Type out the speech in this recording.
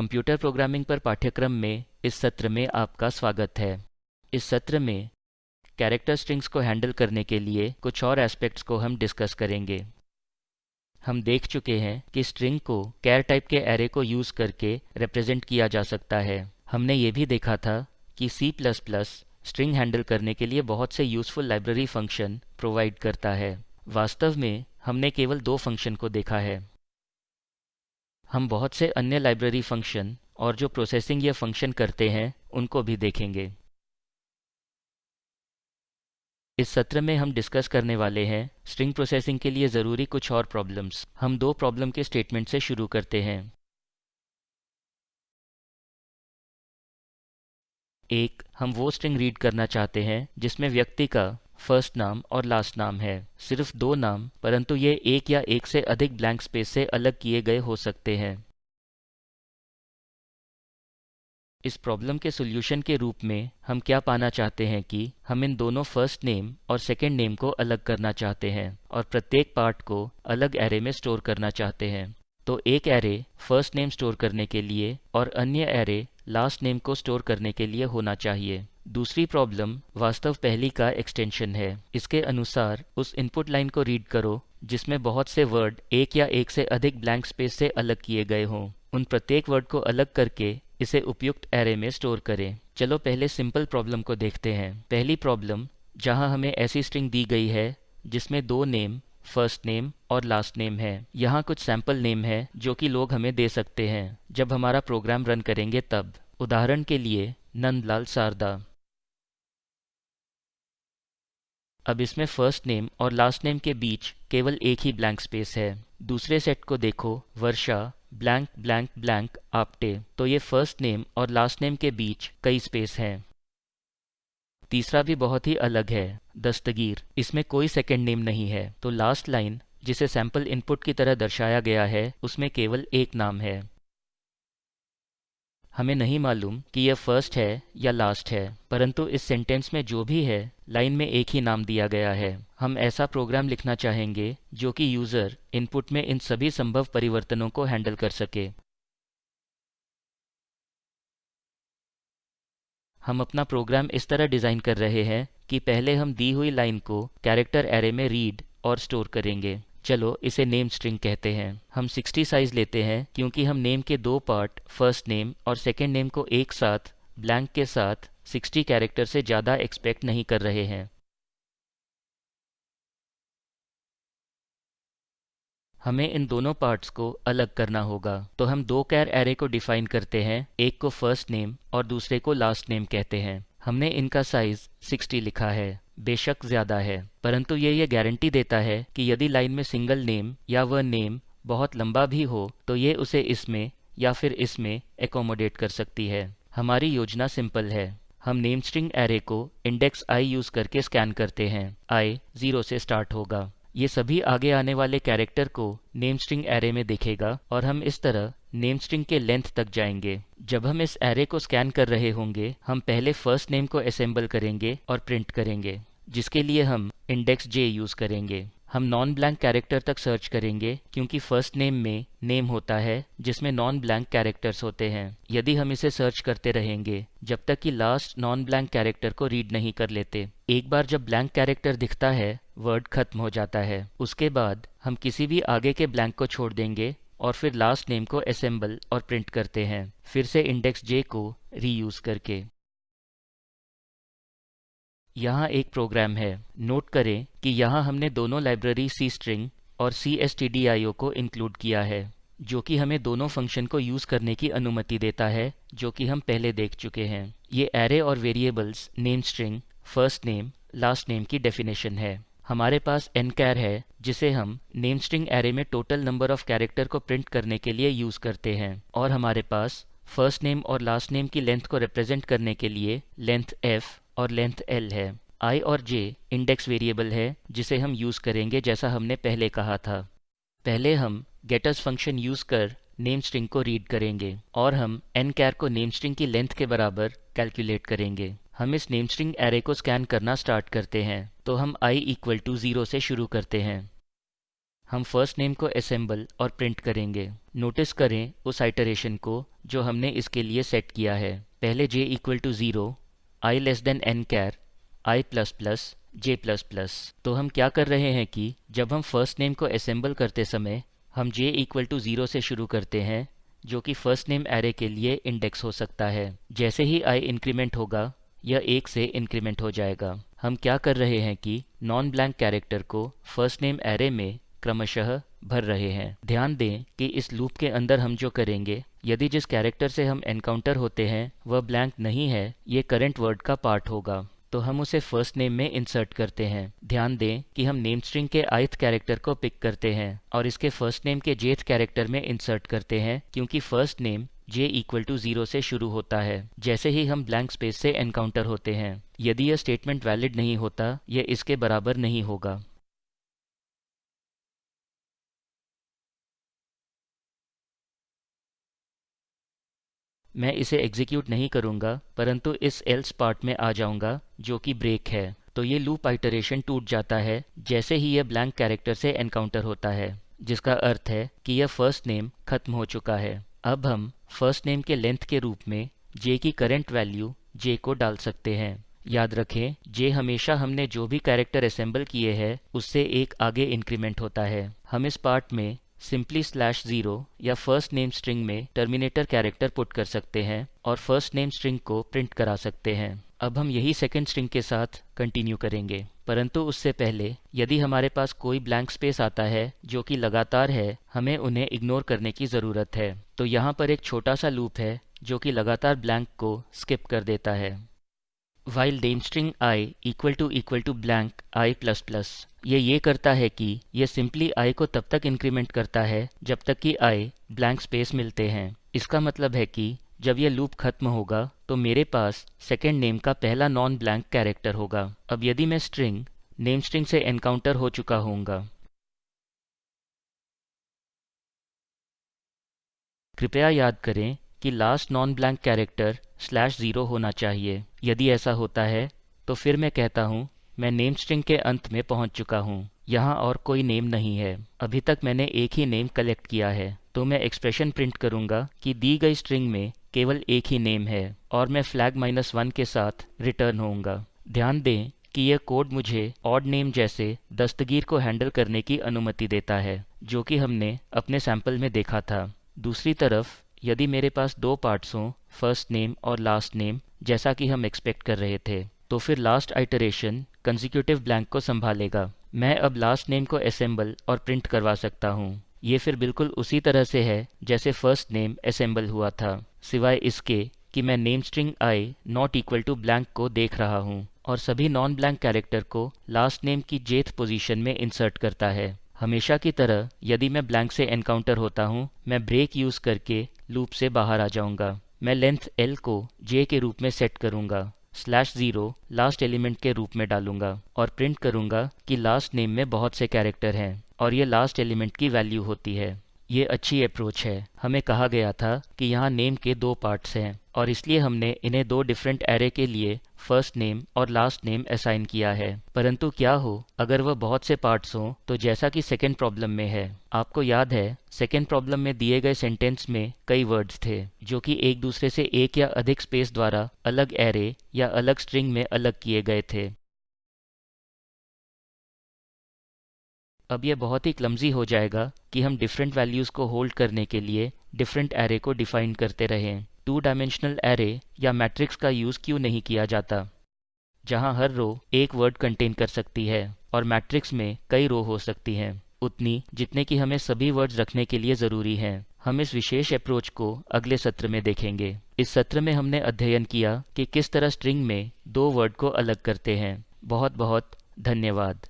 Computer programming पर पाठ्यक्रम में इस सत्र में आपका स्वागत है। इस सत्र में कैरेक्टर स्ट्रिंग्स को हैंडल करने के लिए कुछ और एस्पेक्ट्स को हम डिस्कस करेंगे। हम देख चुके हैं कि स्ट्रिंग को कैर टाइप के एरे को यूज़ करके रिप्रेजेंट किया जा सकता है। हमने ये भी देखा था कि C++ स्ट्रिंग हैंडल करने के लिए बहुत से यूज़फुल लाइब्रेरी फ़ंक्शन प्रोवाइड करता है। वास्तव में हमने केवल दो फ़ंक्शन को देखा है। हम बहुत से अन्य लाइब्रेरी फ़ंक्शन और जो प्रोसेसिंग ये फ़ंक्शन करते हैं, उनको भी देखेंगे। इस सत्र में हम डिस्कस करने वाले हैं स्ट्रिंग प्रोसेसिंग के लिए ज़रूरी कुछ और प्रॉब्लम्स हम दो प्रॉब्लम के स्टेटमेंट से शुरू करते हैं। एक, हम वो स्ट्रिंग रीड करना चाहते हैं जिसमें व्यक्ति का फ़र्स्ट नाम और लास्ट नाम है। सिर्फ़ दो नाम, परंतु ये एक या एक से अधिक ब्लैंक स्पेस से अलग किए गए हो सकते हैं। इस प्रॉब्लम के सोल्यूशन के रूप में हम क्या पाना चाहते हैं कि हम इन दोनों फ़र्स्ट नेम और सेकेंड नेम को अलग करना चाहते हैं और प्रत्येक पार्ट को अलग एरे में स्टोर करना चाहते हैं। तो एक एरे फ़र्स्ट नेम स्टोर करने के लिए और अन्य एरे लास्ट नेम को स्टोर करने के लिए होना चाहिए। दूसरी प्रॉब्लम वास्तव पहली का एक्सटेंशन है। इसके अनुसार उस इनपुट लाइन को रीड करो, जिसमें बहुत से वर्ड एक या एक से अधिक ब्लैंक स्पेस से अलग किए गए हों। उन प्रत्येक वर्ड को अलग करके इसे उपयुक्त एरे में स्टोर करें। चलो पहले सिंपल प्रॉब्लम को देखते हैं। पहली प्रॉब्लम जहाँ हमें ऐसी स्ट्रिंग दी गई है, जिसमें दो नेम फ़र्स्ट नेम और लास्ट नेम है। यहाँ कुछ सैंपल नेम है, जो कि लोग हमें दे सकते हैं। जब हमारा प्रोग्राम रन करेंगे तब। उदाहरण के लिए, नंदलाल सारदा अब इसमें फ़र्स्ट नेम और लास्ट नेम के बीच केवल एक ही ब्लैंक स्पेस है। दूसरे सेट को देखो, Varsha blank blank blank Apte. तो ये फ़र्स्ट नेम और लास्ट नेम के बीच कई स्पेस हैं। तीसरा भी बहुत ही अलग है, दस्तगीर। इसमें कोई सेकेंड नेम नहीं है तो लास्ट लाइन जिसे सैंपल इनपुट की तरह दर्शाया गया है, उसमें केवल एक नाम है। हमें नहीं मालूम कि यह फ़र्स्ट है या लास्ट है, परंतु इस सेंटेंस में जो भी है लाइन में एक ही नाम दिया गया है। हम ऐसा प्रोग्राम लिखना चाहेंगे, जो कि यूज़र इनपुट में इन सभी संभव परिवर्तनों को हैंडल कर सके। हम अपना प्रोग्राम इस तरह डिज़ाइन कर रहे हैं कि पहले हम दी हुई लाइन को कैरेक्टर एरे में रीड और स्टोर करेंगे। चलो, इसे नेम स्ट्रिंग कहते हैं। हम 60 साइज़ लेते हैं, क्योंकि हम नेम के दो पार्ट फ़र्स्ट नेम और सेकेंड नेम को एक साथ ब्लैंक के साथ 60 कैरेक्टर से ज़्यादा एक्सपेक्ट नहीं कर रहे हैं। हमें इन दोनों पार्ट्स को अलग करना होगा। तो हम दो कैर एरे को डिफाइन करते हैं, एक को फ़र्स्ट नेम और दूसरे को लास्ट नेम कहते हैं। हमने इनका साइज़ 60 लिखा है, बेशक ज़्यादा है, परंतु ये ये गारंटी देता है कि यदि लाइन में सिंगल नेम या वह नेम बहुत लंबा भी हो तो ये उसे इसमें या फिर इसमें एकोमोडेट कर सकती है। हमारी योजना सिंपल है। हम नेम स्ट्रिंग एरे को इंडेक्स आई यूज़ करके स्कैन करते हैं। आई ज़ीरो से स्टार्ट होगा। ये सभी आगे आने वाले कैरेक्टर को नेम स्ट्रिंग एरे में देखेगा और हम इस तरह नेम स्ट्रिंग के लेंथ तक जाएँगे। जब हम इस एरे को स्कैन कर रहे होंगे, हम पहले फ़र्स्ट नेम को असेंबल करेंगे और प्रिंट करेंगे, जिसके लिए हम इंडेक्स जे यूज़ करेंगे। हम नॉन ब्लैंक कैरेक्टर तक सर्च करेंगे, क्योंकि फ़र्स्ट नेम में नेम होता है, जिसमें नॉन ब्लैंक कैरेक्टर्स होते हैं। यदि हम इसे सर्च करते रहेंगे, जब तक कि लास्ट नॉन ब्लैंक कैरेक्टर को रीड नहीं कर लेते। एक बार जब ब्लैंक कैरेक्टर दिखता है वर्ड खत्म हो जाता है। उसके बाद हम किसी भी आगे के ब्लैंक को छोड़ देंगे और फिर लास्ट नेम को असेंबल और प्रिंट करते हैं। फिर से इंडेक्स जे को रीयूज करके। यहाँ एक प्रोग्राम है। नोट करें कि यहाँ हमने दोनों लाइब्रेरी सी स्ट्रिंग और C S T D I O को इंक्लूड किया है, जो कि हमें दोनों फ़ंक्शन को यूज़ करने की अनुमति देता है, जो कि हम पहले देख चुके हैं। ये एरे और variables name string first name last name की डेफिनेशन है। हमारे पास एन कैर है, जिसे हम नेम स्ट्रिंग एरे में टोटल नंबर ऑफ़ कैरेक्टर को प्रिंट करने के लिए यूज़ करते हैं। और हमारे पास फ़र्स्ट नेम और लास्ट नेम की लेंथ को रिप्रेजेंट करने के लिए लेंथ एफ़ और लेंथ एल है। आई और जे इंडेक्स वेरिएबल है, जिसे हम यूज़ करेंगे जैसा हमने पहले कहा था। पहले हम गेटर्स फ़ंक्शन यूज़ कर नेम स्ट्रिंग को रीड करेंगे और हम एन कैर को नेम स्ट्रिंग की लेंथ के बराबर कैलकुलेट करेंगे। हम इस नेम स्ट्रिंग एरे को स्कैन करना स्टार्ट करते हैं तो हम i इक्वल टू ज़ीरो से शुरू करते हैं। हम फ़र्स्ट नेम को असेंबल और प्रिंट करेंगे। नोटिस करें उस आइटरेशन को जो हमने इसके लिए सेट किया है। पहले j equal to zero I less than N char I plus plus J plus plus तो हम क्या कर रहे हैं कि जब हम फ़र्स्ट नेम को असेंबल करते समय हम j इक्वल टू ज़ीरो से शुरू करते हैं, जो कि फ़र्स्ट नेम एरे के लिए इंडेक्स हो सकता है। जैसे ही i इंक्रीमेंट होगा यह एक से इंक्रीमेंट हो जाएगा। हम क्या कर रहे हैं कि नॉन ब्लैंक कैरेक्टर को फ़र्स्ट नेम एरे में क्रमशः भर रहे हैं। ध्यान दें कि इस लूप के अंदर हम जो करेंगे, यदि जिस कैरेक्टर से हम एनकाउंटर होते हैं, वह ब्लैंक नहीं है, ये करंट वर्ड का पार्ट होगा। तो हम उसे फ़र्स्ट नेम में इंसर्ट करते हैं। ध्यान दें कि हम नेम स्ट्रिंग के आयथ कैरेक्टर को पिक करते हैं और इसके फ़र्स्ट नेम के जेथ कैरेक्टर में इंसर्ट करते हैं, क्योंकि first name j equal to zero से शुरू होता है। जैसे ही हम ब्लैंक स्पेस से एनकाउंटर होते हैं, यदि यह स्टेटमेंट वैलिड नहीं होता, यह इसके बराबर नहीं होगा। मैं इसे एग्जीक्यूट नहीं करूँगा, परंतु इस एल्स पार्ट में आ जाऊँगा, जो कि ब्रेक है। तो ये लूप आइटरेशन टूट जाता है, जैसे ही यह ब्लैंक कैरेक्टर से एनकाउंटर होता है, जिसका अर्थ है कि यह फ़र्स्ट नेम खत्म हो चुका है। अब हम फ़र्स्ट नेम के लेंथ के रूप में जे की करेंट वैल्यू जे को डाल सकते हैं। याद रखें जे हमेशा हमने जो भी कैरेक्टर असेंबल किए हैं, उससे एक आगे इंक्रीमेंट होता है। हम इस पार्ट में सिंपली स्लैश ज़ीरो या फ़र्स्ट नेम स्ट्रिंग में टर्मिनेटर कैरेक्टर पुट कर सकते हैं और फ़र्स्ट नेम स्ट्रिंग को प्रिंट करा सकते हैं। अब हम यही सेकेंड स्ट्रिंग के साथ कंटिन्यू करेंगे। परंतु उससे पहले, यदि हमारे पास कोई ब्लैंक स्पेस आता है, जो कि लगातार है, हमें उन्हें इग्नोर करने की ज़रूरत है। तो यहाँ पर एक छोटा सा लूप है, जो कि लगातार ब्लैंक को स्किप कर देता है। While name string I equal to equal to blank I plus plus ये ये करता है कि यह सिंपली आई को तब तक इंक्रीमेंट करता है, जब तक कि आई ब्लैंक स्पेस मिलते हैं। इसका मतलब है कि जब यह लूप खत्म होगा तो मेरे पास सेकेंड नेम का पहला नॉन ब्लैंक कैरेक्टर होगा। अब यदि मैं स्ट्रिंग नेम स्ट्रिंग से एनकाउंटर हो चुका होऊँगा। कृपया याद करें कि last non blank character slash zero होना चाहिए। यदि ऐसा होता है तो फिर मैं कहता हूँ, मैं नेम स्ट्रिंग के अंत में पहुँच चुका हूँ। यहाँ और कोई नेम नहीं है। अभी तक मैंने एक ही नेम कलेक्ट किया है। तो मैं एक्सप्रेशन प्रिंट करूँगा कि दी गई स्ट्रिंग में केवल एक ही नेम है और मैं फ्लैग माइनस वन के साथ रिटर्न होऊँगा। ध्यान दें कि यह कोड मुझे ऑड नेम जैसे दस्तगीर को हैंडल करने की अनुमति देता है, जो कि हमने अपने सैंपल में देखा था। दूसरी तरफ़, यदि मेरे पास दो पार्ट्स हों फ़र्स्ट नेम और लास्ट नेम जैसा कि हम एक्सपेक्ट कर रहे थे तो फिर लास्ट आइटरेशन कंजिक्यूटिव ब्लैंक को संभालेगा। मैं अब लास्ट नेम को असेंबल और प्रिंट करवा सकता हूँ। ये फिर बिल्कुल उसी तरह से है, जैसे फ़र्स्ट नेम असेंबल हुआ था। सिवाय इसके कि मैं name string I not equal to blank को देख रहा हूँ और सभी नॉन ब्लैंक कैरेक्टर को लास्ट नेम की जेथ पोजीशन में इंसर्ट करता है। हमेशा की तरह यदि मैं ब्लैंक से एनकाउंटर होता हूँ, मैं ब्रेक यूज़ करके लूप से बाहर आ जाऊँगा। मैं लेंथ एल को जे के रूप में सेट करूँगा स्लैश ज़ीरो लास्ट एलिमेंट के रूप में डालूँगा और प्रिंट करूँगा कि लास्ट नेम में बहुत से कैरेक्टर हैं और ये लास्ट एलिमेंट की वैल्यू होती है। ये अच्छी अप्रोच है। हमें कहा गया था कि यहाँ नेम के दो पार्ट्स हैं और इसलिए हमने इन्हें दो डिफरेंट एरे के लिए फ़र्स्ट नेम और लास्ट नेम असाइन किया है। परंतु क्या हो, अगर वह बहुत से पार्ट्स हों तो जैसा कि सेकेंड प्रॉब्लम में है। आपको याद है सेकेंड प्रॉब्लम में दिए गए सेंटेंस में कई वर्ड्स थे, जो कि एक दूसरे से एक या अधिक स्पेस द्वारा अलग एरे या अलग स्ट्रिंग में अलग किए गए थे। अब यह बहुत ही क्लमजी हो जाएगा कि हम डिफरेंट वैल्यूज़ को होल्ड करने के लिए डिफरेंट एरे को डिफाइन करते रहें। टू डायमेंशनल एरे या मैट्रिक्स का यूज़ क्यों नहीं किया जाता? जहाँ हर रो एक वर्ड कंटेन कर सकती है और मैट्रिक्स में कई रो हो सकती हैं। उतनी जितने की हमें सभी वर्ड्स रखने के लिए ज़रूरी हैं। हम इस विशेष अप्रोच को अगले सत्र में देखेंगे। इस सत्र में हमने अध्ययन किया कि किस तरह स्ट्रिंग में दो वर्ड को अलग करते हैं। बहुत बहुत धन्यवाद।